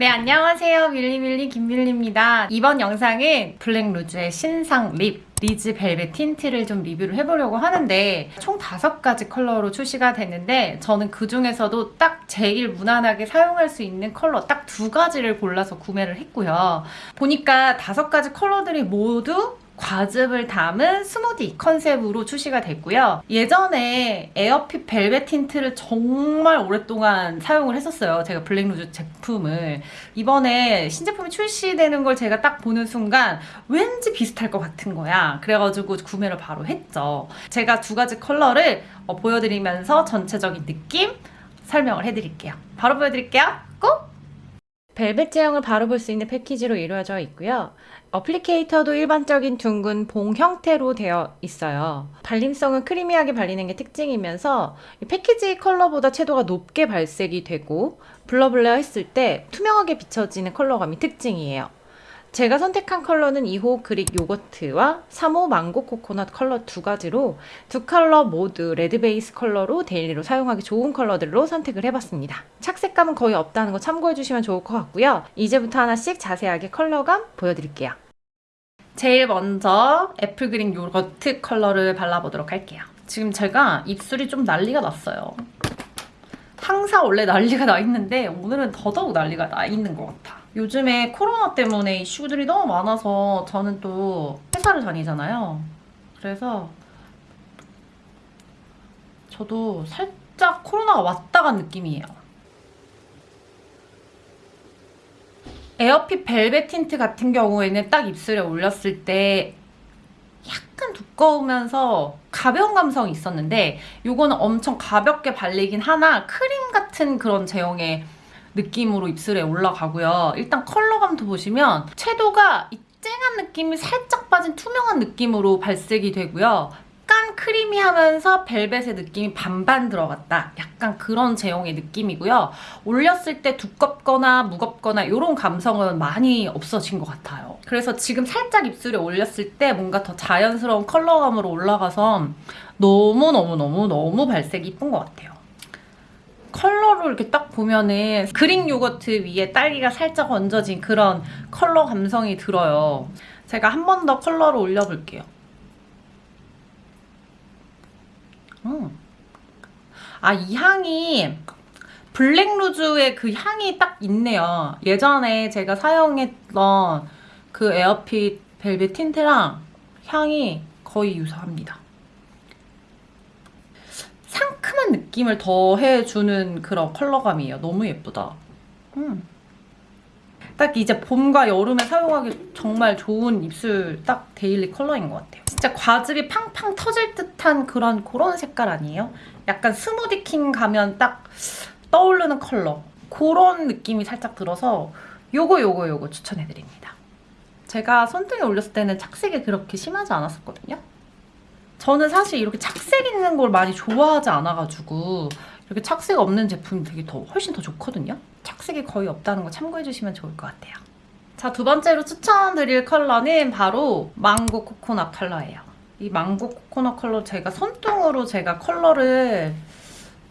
네, 안녕하세요. 밀리밀리 김밀리입니다. 이번 영상은 블랙루즈의 신상 립 리즈 벨벳 tint를 좀 리뷰를 해보려고 하는데 총 다섯 가지 컬러로 출시가 됐는데 저는 그 중에서도 딱 제일 무난하게 사용할 수 있는 컬러 딱 두 가지를 골라서 구매를 했고요. 보니까 다섯 가지 컬러들이 모두 과즙을 담은 스무디 컨셉으로 출시가 됐고요. 예전에 에어핏 벨벳 tint를 정말 오랫동안 사용을 했었어요. 제가 블랙루즈 제품을. 이번에 신제품이 출시되는 걸 제가 딱 보는 순간 왠지 비슷할 것 같은 거야. 그래가지고 구매를 바로 했죠. 제가 두 가지 컬러를 어, 보여드리면서 전체적인 느낌 설명을 해드릴게요. 바로 보여드릴게요. 꼭! 벨벳 제형을 바로 볼 수 있는 패키지로 이루어져 있고요. 어플리케이터도 일반적인 둥근 봉 형태로 되어 있어요. 발림성은 크리미하게 발리는 게 특징이면서 패키지 컬러보다 채도가 높게 발색이 되고 블러블러 했을 때 투명하게 비춰지는 컬러감이 특징이에요. 제가 선택한 컬러는 2호 그릭 요거트와 3호 망고 코코넛 컬러 두 가지로 두 컬러 모두 레드 베이스 컬러로 daily로 사용하기 좋은 컬러들로 선택을 해봤습니다. 착색감은 거의 없다는 거 참고해주시면 좋을 것 같고요. 이제부터 하나씩 자세하게 컬러감 보여드릴게요. 제일 먼저 애플 그린 요거트 컬러를 발라보도록 할게요. 지금 제가 입술이 좀 난리가 났어요. 항상 원래 난리가 나 있는데 오늘은 더더욱 난리가 나 있는 것 같아. 요 즘에 코로나 때문에 이슈들이 너무 많아서 저는 또 회사를 다니잖아요. 그래서 저도 살짝 코로나가 왔다 간 느낌이에요. 에어핏 벨벳 틴트 같은 경우에는 딱 입술에 올렸을 때 약간 두꺼우면서 가벼운 감성이 있었는데 이거는 엄청 가볍게 발리긴 하나 크림 같은 그런 제형의 느낌으로 입술에 올라가고요. 일단 컬러감도 보시면 채도가 이 쨍한 느낌이 살짝 빠진 투명한 느낌으로 발색이 되고요. 약간 크리미하면서 벨벳의 느낌이 반반 들어갔다. 약간 그런 제형의 느낌이고요. 올렸을 때 두껍거나 무겁거나 이런 감성은 많이 없어진 것 같아요. 그래서 지금 살짝 입술에 올렸을 때 뭔가 더 자연스러운 컬러감으로 올라가서 너무너무너무너무 발색이 이쁜 것 같아요. 컬러로 이렇게 딱 보면은 그릭 요거트 위에 딸기가 살짝 얹어진 그런 컬러 감성이 들어요. 제가 한 번 더 컬러를 올려볼게요. 음. 아, 이 향이 블랙루즈의 그 향이 딱 있네요. 예전에 제가 사용했던 그 에어핏 벨벳 tint랑 향이 거의 유사합니다. 느낌을 더해주는 그런 컬러감이에요. 너무 예쁘다. 음. 딱 이제 봄과 여름에 사용하기 정말 좋은 입술 딱 daily 컬러인 것 같아요. 진짜 과즙이 팡팡 터질 듯한 그런 그런 색깔 아니에요? 약간 스무디킹 가면 딱 떠오르는 컬러. 그런 느낌이 살짝 들어서 요거 요거 요거 추천해드립니다. 제가 손등에 올렸을 때는 착색이 그렇게 심하지 않았었거든요. 저는 사실 이렇게 착색 있는 걸 많이 좋아하지 않아가지고 이렇게 착색 없는 제품이 되게 더 훨씬 더 좋거든요. 착색이 거의 없다는 거 참고해주시면 좋을 것 같아요. 자, 두 번째로 추천드릴 컬러는 바로 망고 코코넛 컬러예요. 이 망고 코코넛 컬러 제가 손등으로 제가 컬러를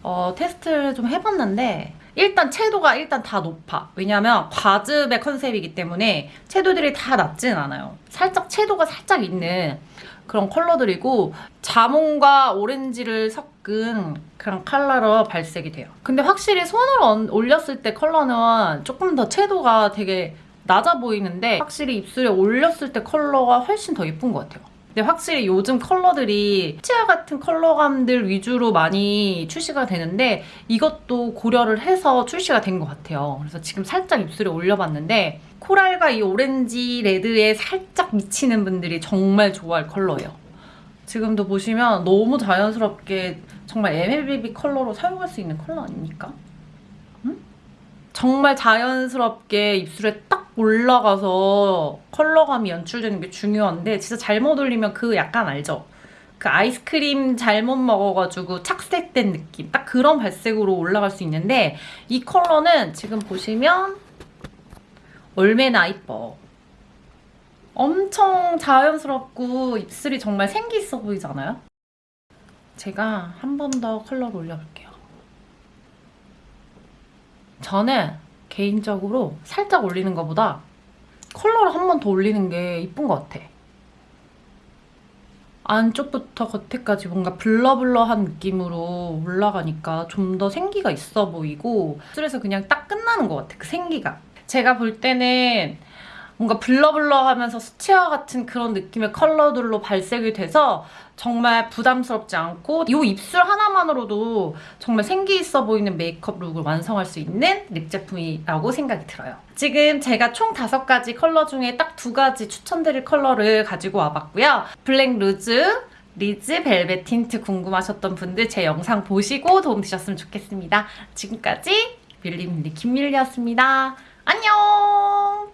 어, 테스트를 좀 해봤는데 일단 채도가 일단 다 높아. 왜냐면 과즙의 컨셉이기 때문에 채도들이 다 낮진 않아요. 살짝 채도가 살짝 있는 그런 컬러들이고 자몽과 오렌지를 섞은 그런 컬러로 발색이 돼요. 근데 확실히 손으로 올렸을 때 컬러는 조금 더 채도가 되게 낮아 보이는데 확실히 입술에 올렸을 때 컬러가 훨씬 더 예쁜 것 같아요. 근데 확실히 요즘 컬러들이 치아 같은 컬러감들 위주로 많이 출시가 되는데 이것도 고려를 해서 출시가 된 것 같아요. 그래서 지금 살짝 입술에 올려봤는데 코랄과 이 오렌지 레드에 살짝 미치는 분들이 정말 좋아할 컬러예요. 지금도 보시면 너무 자연스럽게 정말 MLBB 컬러로 사용할 수 있는 컬러 아닙니까? 음? 정말 자연스럽게 입술에 딱 올라가서 컬러감이 연출되는 게 중요한데 진짜 잘못 올리면 그 약간 알죠? 그 아이스크림 잘못 먹어가지고 착색된 느낌 딱 그런 발색으로 올라갈 수 있는데 이 컬러는 지금 보시면 얼마나 이뻐 엄청 자연스럽고 입술이 정말 생기 있어 보이잖아요? 제가 한 번 더 컬러를 올려볼게요. 저는 개인적으로 살짝 올리는 것보다 컬러를 한 번 더 올리는 게 이쁜 것 같아. 안쪽부터 겉에까지 뭔가 blur blur한 느낌으로 올라가니까 좀 더 생기가 있어 보이고 입술에서 그냥 딱 끝나는 것 같아, 그 생기가. 제가 볼 때는 뭔가 blur blur하면서 수채화 같은 그런 느낌의 컬러들로 발색이 돼서 정말 부담스럽지 않고 이 입술 하나만으로도 정말 생기 있어 보이는 메이크업 룩을 완성할 수 있는 립 제품이라고 생각이 들어요. 지금 제가 총 다섯 가지 컬러 중에 딱두 가지 추천드릴 컬러를 가지고 와봤고요. 블랙 루즈, 리즈 벨벳 틴트 궁금하셨던 분들 제 영상 보시고 도움 되셨으면 좋겠습니다. 지금까지 밀리밀리 김밀리였습니다. 안녕!